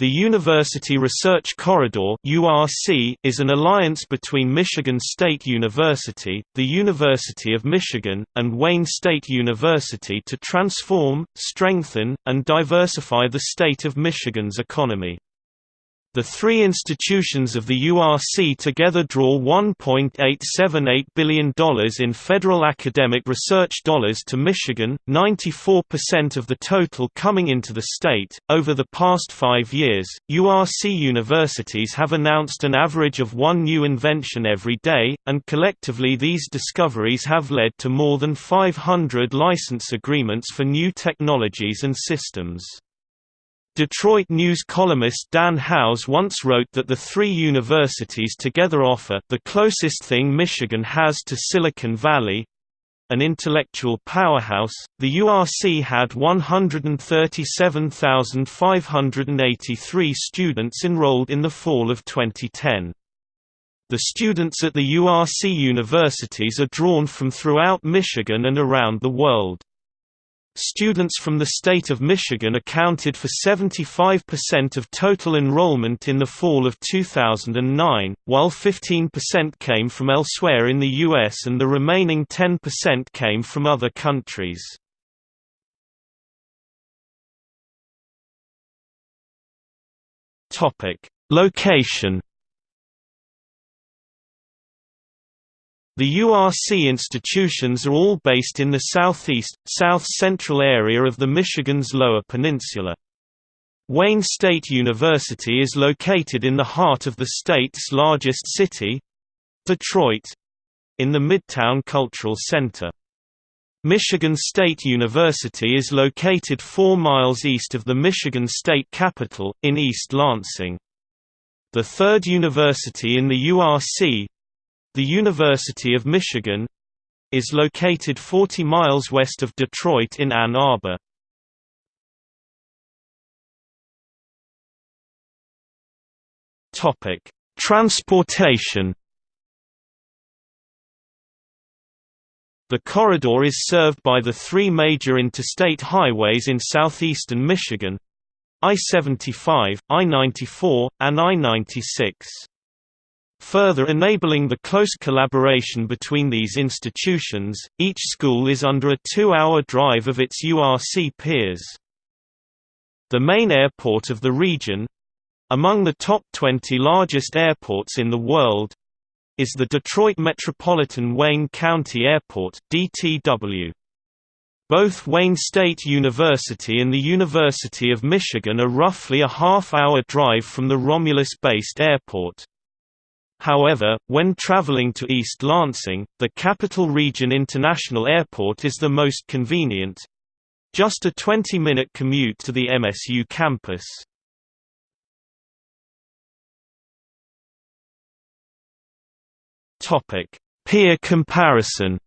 The University Research Corridor is an alliance between Michigan State University, the University of Michigan, and Wayne State University to transform, strengthen, and diversify the state of Michigan's economy. The three institutions of the URC together draw $1.878 billion in federal academic research dollars to Michigan, 94% of the total coming into the state. Over the past five years, URC universities have announced an average of one new invention every day, and collectively these discoveries have led to more than 500 license agreements for new technologies and systems. Detroit News columnist Dan Howes once wrote that the three universities together offer the closest thing Michigan has to Silicon Valley an intellectual powerhouse. The URC had 137,583 students enrolled in the fall of 2010. The students at the URC universities are drawn from throughout Michigan and around the world. Students from the state of Michigan accounted for 75% of total enrollment in the fall of 2009, while 15% came from elsewhere in the U.S. and the remaining 10% came from other countries. Location The URC institutions are all based in the southeast, south-central area of the Michigan's Lower Peninsula. Wayne State University is located in the heart of the state's largest city—Detroit—in the Midtown Cultural Center. Michigan State University is located 4 miles east of the Michigan State Capitol, in East Lansing. The third university in the URC, the University of Michigan is located 40 miles west of Detroit in Ann Arbor. Topic: Transportation. The corridor is served by the three major interstate highways in southeastern Michigan I-75, I-94, and I-96. Further enabling the close collaboration between these institutions, each school is under a two-hour drive of its URC peers. The main airport of the region—among the top 20 largest airports in the world, is the Detroit Metropolitan Wayne County Airport DTW. Both Wayne State University and the University of Michigan are roughly a half-hour drive from the Romulus-based airport. However, when traveling to East Lansing, the Capital Region International Airport is the most convenient. Just a 20-minute commute to the MSU campus. Peer comparison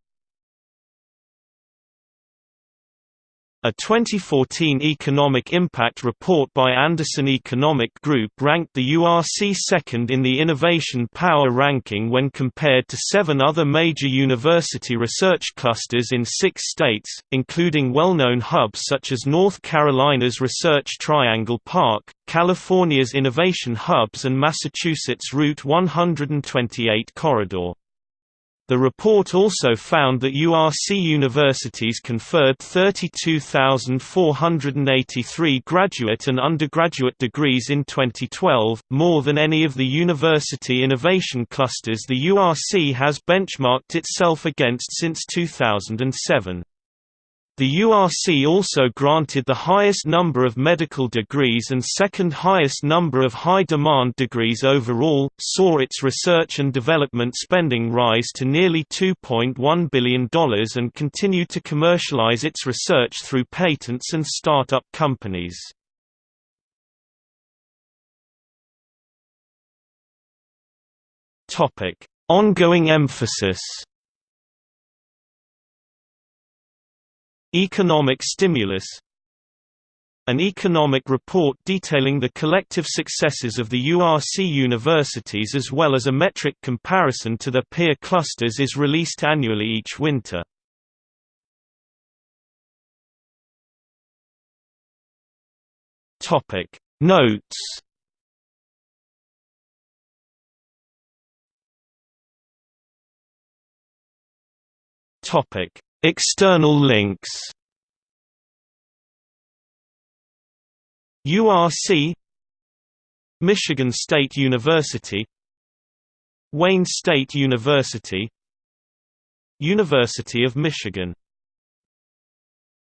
A 2014 economic impact report by Anderson Economic Group ranked the URC second in the Innovation Power ranking when compared to seven other major university research clusters in six states, including well-known hubs such as North Carolina's Research Triangle Park, California's Innovation Hubs and Massachusetts Route 128 corridor. The report also found that URC universities conferred 32,483 graduate and undergraduate degrees in 2012, more than any of the university innovation clusters the URC has benchmarked itself against since 2007. The URC also granted the highest number of medical degrees and second highest number of high-demand degrees overall, saw its research and development spending rise to nearly $2.1 billion and continued to commercialize its research through patents and startup companies. Ongoing emphasis Economic stimulus An economic report detailing the collective successes of the URC universities as well as a metric comparison to their peer clusters is released annually each winter. Notes Topic: External links. URC Michigan State University Wayne State University University of Michigan